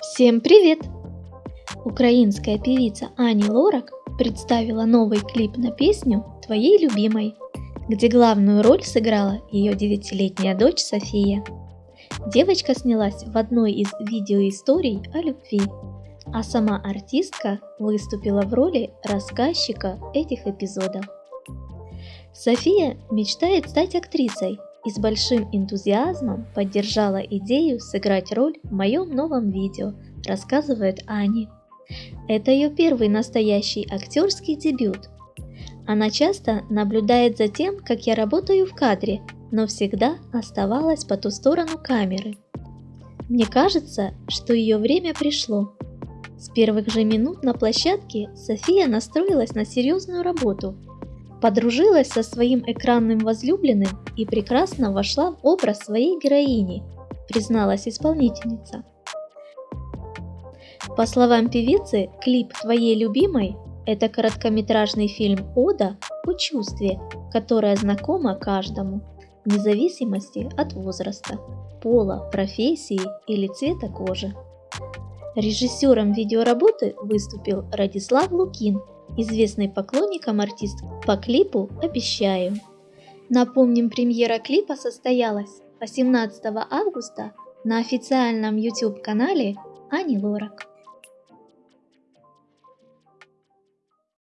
Всем привет! Украинская певица Ани Лорак представила новый клип на песню «Твоей любимой», где главную роль сыграла ее девятилетняя дочь София. Девочка снялась в одной из видеоисторий о любви, а сама артистка выступила в роли рассказчика этих эпизодов. София мечтает стать актрисой и с большим энтузиазмом поддержала идею сыграть роль в моем новом видео, рассказывает Ани. Это ее первый настоящий актерский дебют. Она часто наблюдает за тем, как я работаю в кадре, но всегда оставалась по ту сторону камеры. Мне кажется, что ее время пришло. С первых же минут на площадке София настроилась на серьезную работу – подружилась со своим экранным возлюбленным и прекрасно вошла в образ своей героини, призналась исполнительница. По словам певицы, клип «Твоей любимой» – это короткометражный фильм «Ода» о чувстве, которое знакомо каждому, вне зависимости от возраста, пола, профессии или цвета кожи. Режиссером видеоработы выступил Радислав Лукин, известный поклонникам артист по клипу «Обещаю». Напомним, премьера клипа состоялась 18 августа на официальном YouTube-канале Ани Лорак.